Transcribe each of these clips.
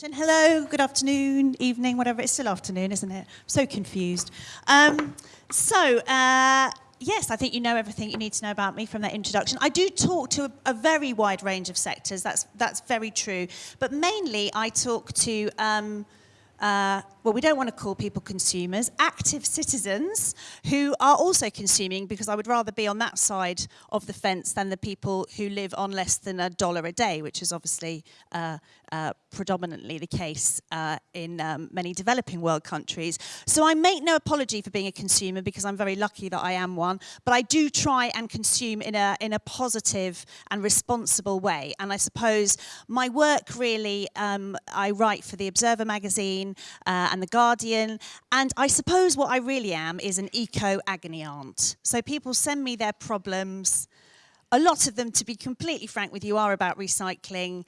Hello, good afternoon, evening, whatever. It's still afternoon, isn't it? I'm so confused. Um, so, uh, yes, I think you know everything you need to know about me from that introduction. I do talk to a, a very wide range of sectors, that's, that's very true. But mainly I talk to um, uh, well, we don't want to call people consumers, active citizens who are also consuming because I would rather be on that side of the fence than the people who live on less than a dollar a day, which is obviously uh, uh, predominantly the case uh, in um, many developing world countries. So I make no apology for being a consumer because I'm very lucky that I am one, but I do try and consume in a, in a positive and responsible way. And I suppose my work really, um, I write for the Observer magazine, Magazine uh, and The Guardian. And I suppose what I really am is an eco-agony aunt. So people send me their problems. A lot of them, to be completely frank with you, are about recycling.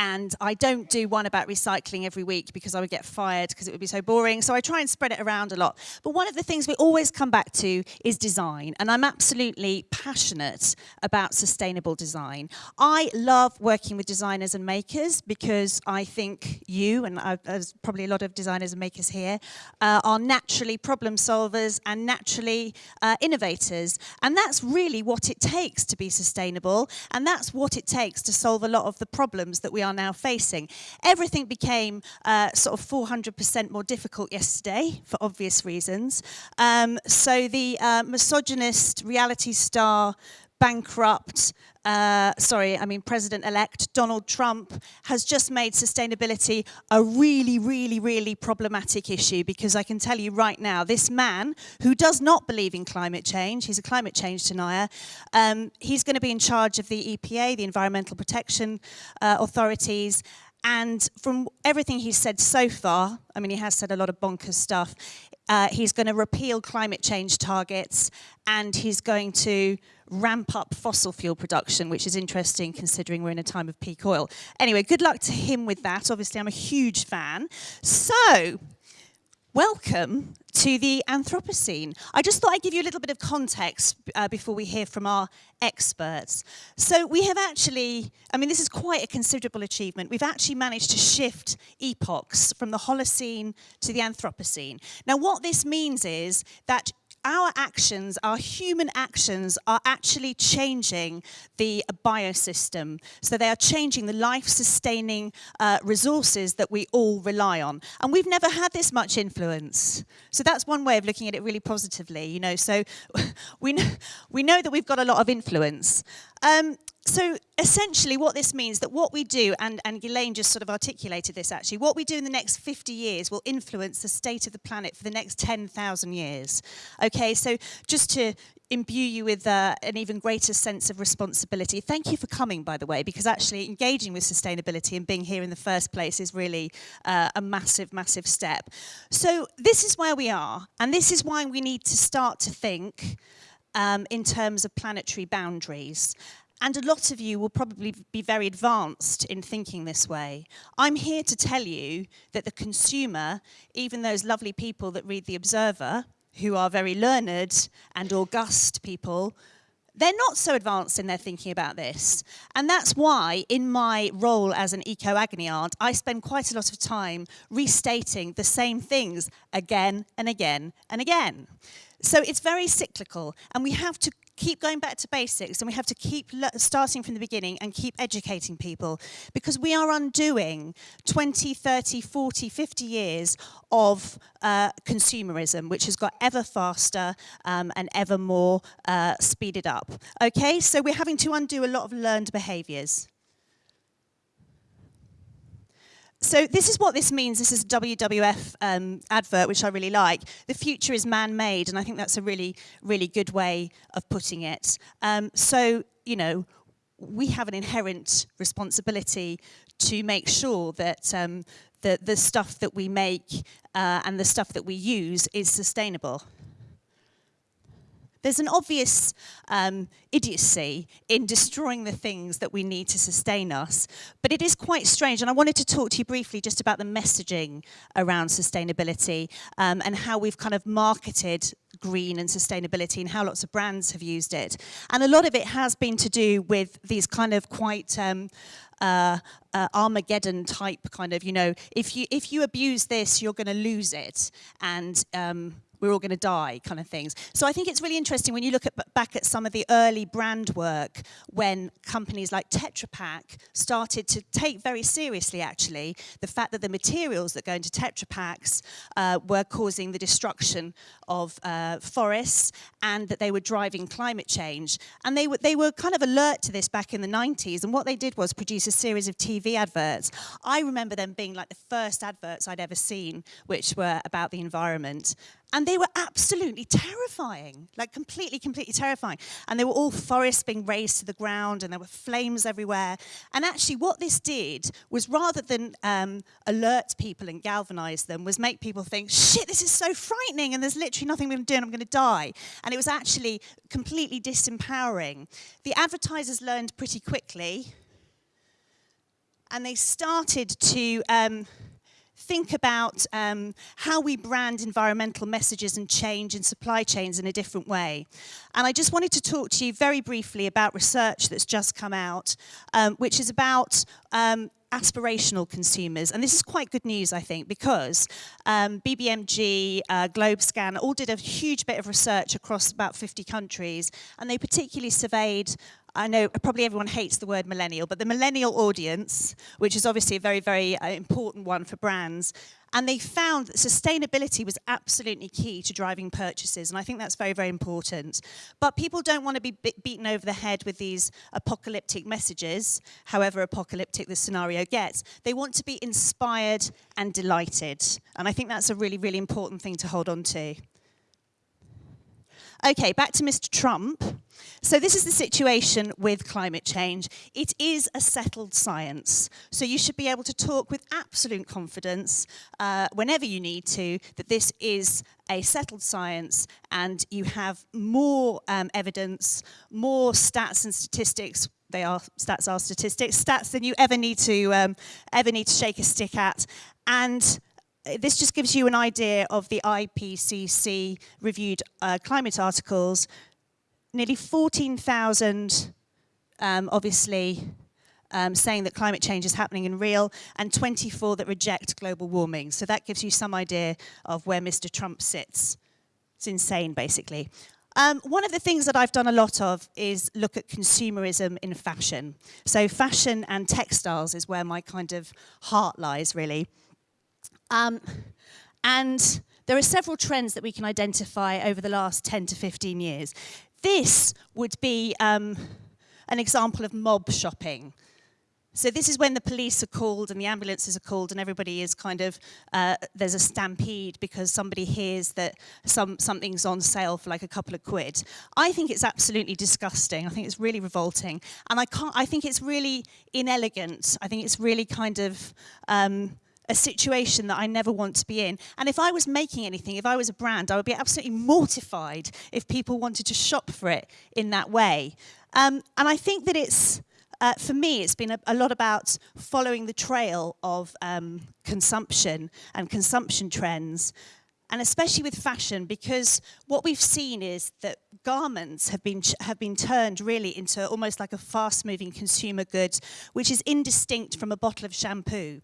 And I don't do one about recycling every week because I would get fired because it would be so boring. So I try and spread it around a lot. But one of the things we always come back to is design. And I'm absolutely passionate about sustainable design. I love working with designers and makers because I think you, and I, there's probably a lot of designers and makers here, uh, are naturally problem solvers and naturally uh, innovators. And that's really what it takes to be sustainable. And that's what it takes to solve a lot of the problems that we are are now facing. Everything became uh, sort of 400% more difficult yesterday, for obvious reasons. Um, so the uh, misogynist reality star bankrupt, uh, sorry, I mean President-elect Donald Trump has just made sustainability a really, really, really problematic issue because I can tell you right now, this man who does not believe in climate change, he's a climate change denier, um, he's going to be in charge of the EPA, the Environmental Protection uh, Authorities, and from everything he's said so far, I mean, he has said a lot of bonkers stuff, uh, he's going to repeal climate change targets and he's going to ramp up fossil fuel production, which is interesting considering we're in a time of peak oil. Anyway, good luck to him with that. Obviously, I'm a huge fan. So, welcome to the Anthropocene. I just thought I'd give you a little bit of context uh, before we hear from our experts. So we have actually, I mean, this is quite a considerable achievement. We've actually managed to shift epochs from the Holocene to the Anthropocene. Now, what this means is that our actions, our human actions, are actually changing the biosystem. So they are changing the life-sustaining uh, resources that we all rely on. And we've never had this much influence. So that's one way of looking at it really positively, you know. So we know, we know that we've got a lot of influence. Um, So essentially what this means that what we do, and, and Ghislaine just sort of articulated this actually, what we do in the next 50 years will influence the state of the planet for the next 10,000 years. Okay, so just to imbue you with uh, an even greater sense of responsibility. Thank you for coming, by the way, because actually engaging with sustainability and being here in the first place is really uh, a massive, massive step. So this is where we are, and this is why we need to start to think um, in terms of planetary boundaries. And a lot of you will probably be very advanced in thinking this way. I'm here to tell you that the consumer, even those lovely people that read The Observer, who are very learned and august people, they're not so advanced in their thinking about this. And that's why, in my role as an eco-agony aunt, I spend quite a lot of time restating the same things again and again and again. So it's very cyclical, and we have to keep going back to basics and we have to keep starting from the beginning and keep educating people because we are undoing 20, 30, 40, 50 years of uh, consumerism, which has got ever faster um, and ever more uh, speeded up. Okay, so we're having to undo a lot of learned behaviours so this is what this means. This is a WWF um, advert, which I really like. The future is man-made, and I think that's a really, really good way of putting it. Um, so, you know, we have an inherent responsibility to make sure that um, the, the stuff that we make uh, and the stuff that we use is sustainable. There's an obvious um, idiocy in destroying the things that we need to sustain us, but it is quite strange. And I wanted to talk to you briefly just about the messaging around sustainability um, and how we've kind of marketed green and sustainability and how lots of brands have used it. And a lot of it has been to do with these kind of quite um, uh, uh, Armageddon type kind of, you know, if you if you abuse this, you're going to lose it, and um, we're all going to die kind of things. So I think it's really interesting when you look at, back at some of the early brand work when companies like Tetra Pak started to take very seriously actually the fact that the materials that go into Tetra Paks uh, were causing the destruction of uh, forests and that they were driving climate change. And they were, they were kind of alert to this back in the 90s and what they did was produce a series of TV adverts. I remember them being like the first adverts I'd ever seen which were about the environment. And they were absolutely terrifying, like completely, completely terrifying. And they were all forests being razed to the ground and there were flames everywhere. And actually what this did was rather than um, alert people and galvanize them, was make people think, shit, this is so frightening and there's literally nothing we can do and I'm going to die. And it was actually completely disempowering. The advertisers learned pretty quickly and they started to... Um, think about um, how we brand environmental messages and change in supply chains in a different way. And I just wanted to talk to you very briefly about research that's just come out, um, which is about um, aspirational consumers. And this is quite good news, I think, because um, BBMG, uh, GlobeScan all did a huge bit of research across about 50 countries, and they particularly surveyed I know probably everyone hates the word millennial, but the millennial audience, which is obviously a very, very uh, important one for brands, and they found that sustainability was absolutely key to driving purchases, and I think that's very, very important. But people don't want to be beaten over the head with these apocalyptic messages, however apocalyptic the scenario gets. They want to be inspired and delighted, and I think that's a really, really important thing to hold on to. Okay, back to Mr. Trump. So this is the situation with climate change. It is a settled science. So you should be able to talk with absolute confidence uh, whenever you need to that this is a settled science and you have more um, evidence, more stats and statistics they are stats are statistics stats than you ever need to um, ever need to shake a stick at and this just gives you an idea of the IPCC reviewed uh, climate articles. Nearly 14,000, um, obviously, um, saying that climate change is happening in real, and 24 that reject global warming. So that gives you some idea of where Mr. Trump sits. It's insane, basically. Um, one of the things that I've done a lot of is look at consumerism in fashion. So fashion and textiles is where my kind of heart lies, really. Um, and there are several trends that we can identify over the last 10 to 15 years. This would be um, an example of mob shopping. So this is when the police are called and the ambulances are called and everybody is kind of, uh, there's a stampede because somebody hears that some, something's on sale for like a couple of quid. I think it's absolutely disgusting. I think it's really revolting. And I, can't, I think it's really inelegant. I think it's really kind of, um, a situation that I never want to be in. And if I was making anything, if I was a brand, I would be absolutely mortified if people wanted to shop for it in that way. Um, and I think that it's, uh, for me, it's been a, a, lot about following the trail of um, consumption and consumption trends and especially with fashion because what we've seen is that garments have been have been turned really into almost like a fast moving consumer good which is indistinct from a bottle of shampoo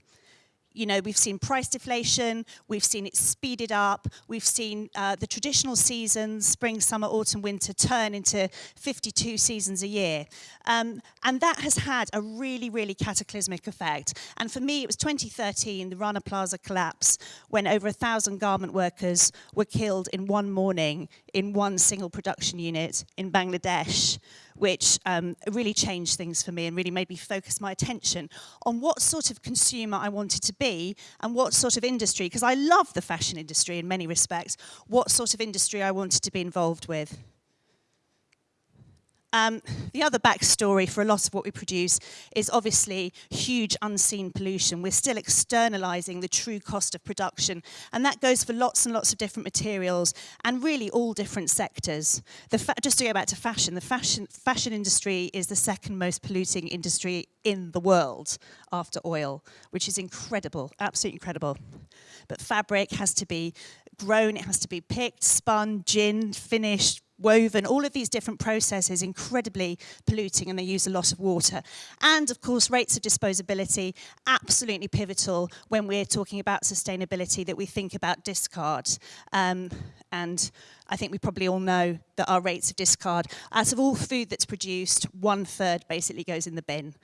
You know, we've seen price deflation, we've seen it speeded up, we've seen uh, the traditional seasons, spring, summer, autumn, winter, turn into 52 seasons a year. Um, and that has had a really, really cataclysmic effect. And for me, it was 2013, the Rana Plaza collapse, when over a thousand garment workers were killed in one morning in one single production unit in Bangladesh, which um, really changed things for me and really made me focus my attention on what sort of consumer I wanted to be be and what sort of industry, because I love the fashion industry in many respects, what sort of industry I wanted to be involved with. Um, the other backstory for a lot of what we produce is obviously huge unseen pollution. We're still externalizing the true cost of production, and that goes for lots and lots of different materials and really all different sectors. just to go back to fashion, the fashion, fashion industry is the second most polluting industry in the world after oil, which is incredible, absolutely incredible. But fabric has to be grown, it has to be picked, spun, ginned, finished, woven, all of these different processes incredibly polluting and they use a lot of water. And of course, rates of disposability, absolutely pivotal when we're talking about sustainability that we think about discard. Um, and I think we probably all know that our rates of discard, out of all food that's produced, one third basically goes in the bin.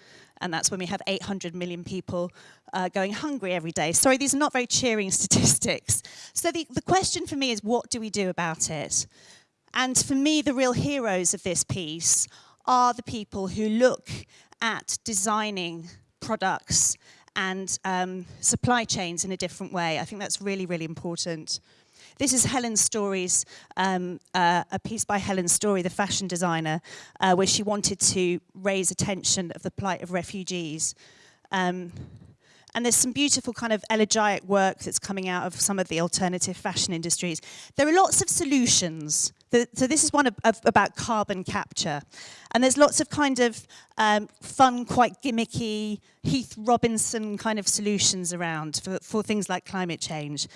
And that's when we have 800 million people uh, going hungry every day. Sorry, these are not very cheering statistics. So the, the question for me is, what do we do about it? And for me, the real heroes of this piece are the people who look at designing products and um, supply chains in a different way. I think that's really, really important. This is Helen Story's, um, uh, a piece by Helen Story, the fashion designer, uh, where she wanted to raise attention of the plight of refugees. Um, And there's some beautiful kind of elegiac work that's coming out of some of the alternative fashion industries. There are lots of solutions. So this is one of, of, about carbon capture. And there's lots of kind of um, fun, quite gimmicky, Heath Robinson kind of solutions around for, for things like climate change.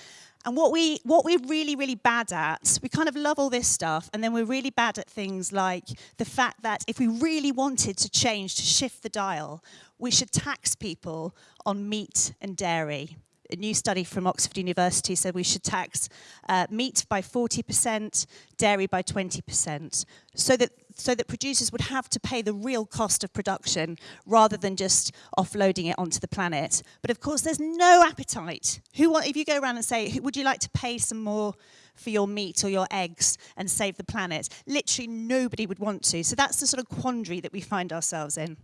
And what, we, what we're really, really bad at, we kind of love all this stuff, and then we're really bad at things like the fact that if we really wanted to change, to shift the dial, we should tax people on meat and dairy. A new study from Oxford University said we should tax uh, meat by 40%, dairy by 20%, so that so that producers would have to pay the real cost of production rather than just offloading it onto the planet. But of course, there's no appetite. Who want, if you go around and say, would you like to pay some more for your meat or your eggs and save the planet? Literally nobody would want to. So that's the sort of quandary that we find ourselves in.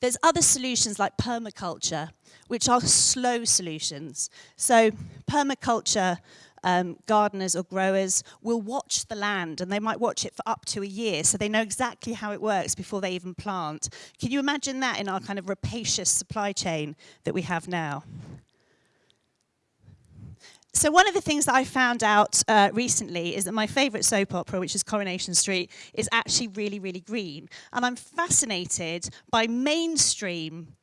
There's other solutions like permaculture, which are slow solutions. So permaculture um, gardeners or growers will watch the land and they might watch it for up to a year so they know exactly how it works before they even plant. Can you imagine that in our kind of rapacious supply chain that we have now? So one of the things that I found out uh, recently is that my favourite soap opera, which is Coronation Street, is actually really, really green. And I'm fascinated by mainstream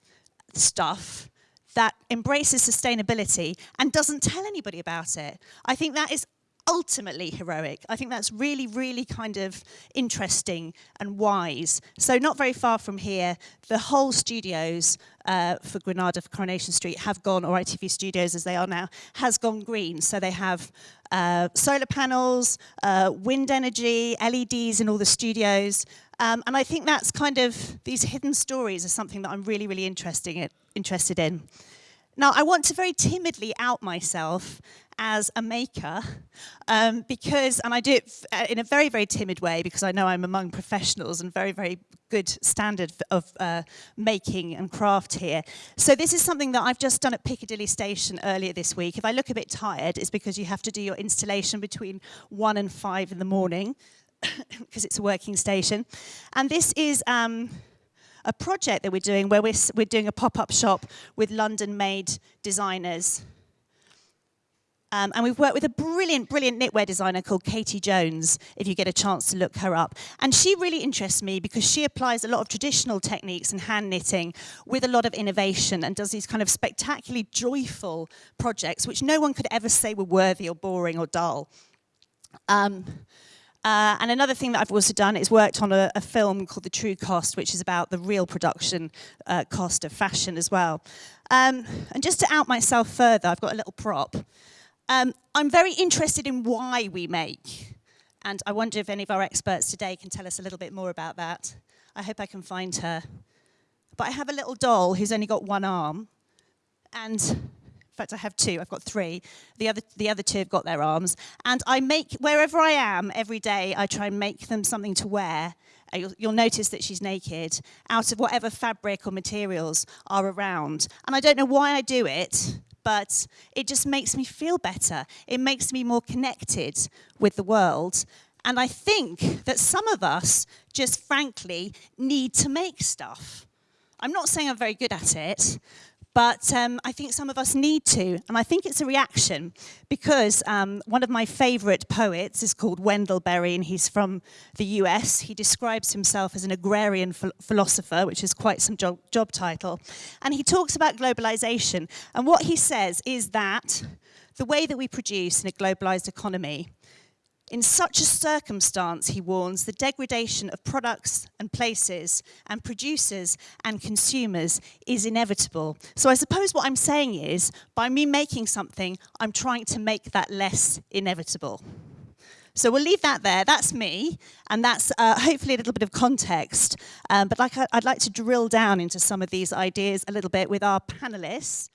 stuff that embraces sustainability and doesn't tell anybody about it. I think that is ultimately heroic. I think that's really, really kind of interesting and wise. So not very far from here, the whole studios uh, for Granada for Coronation Street have gone, or ITV Studios as they are now, has gone green. So they have uh, solar panels, uh, wind energy, LEDs in all the studios. Um, and I think that's kind of, these hidden stories are something that I'm really, really interesting, interested in. Now, I want to very timidly out myself as a maker um, because, and I do it uh, in a very, very timid way because I know I'm among professionals and very, very good standard of uh, making and craft here. So this is something that I've just done at Piccadilly Station earlier this week. If I look a bit tired, it's because you have to do your installation between one and five in the morning because it's a working station. And this is um, a project that we're doing where we're, we're doing a pop-up shop with London-made designers. Um, and we've worked with a brilliant, brilliant knitwear designer called Katie Jones, if you get a chance to look her up. And she really interests me because she applies a lot of traditional techniques and hand knitting with a lot of innovation and does these kind of spectacularly joyful projects, which no one could ever say were worthy or boring or dull. Um, uh, and another thing that I've also done is worked on a, a film called The True Cost, which is about the real production uh, cost of fashion as well. Um, and just to out myself further, I've got a little prop. Um, I'm very interested in why we make. And I wonder if any of our experts today can tell us a little bit more about that. I hope I can find her. But I have a little doll who's only got one arm. And in fact, I have two, I've got three. The other, the other two have got their arms. And I make, wherever I am every day, I try and make them something to wear. Uh, you'll, you'll notice that she's naked, out of whatever fabric or materials are around. And I don't know why I do it, but it just makes me feel better. It makes me more connected with the world. And I think that some of us just frankly need to make stuff. I'm not saying I'm very good at it, But um, I think some of us need to, and I think it's a reaction because um, one of my favorite poets is called Wendell Berry, and he's from the US. He describes himself as an agrarian ph philosopher, which is quite some job, job title. And he talks about globalization. And what he says is that the way that we produce in a globalized economy In such a circumstance, he warns, the degradation of products and places and producers and consumers is inevitable. So I suppose what I'm saying is, by me making something, I'm trying to make that less inevitable. So we'll leave that there. That's me, and that's uh, hopefully a little bit of context. Um, but like I, I'd like to drill down into some of these ideas a little bit with our panelists.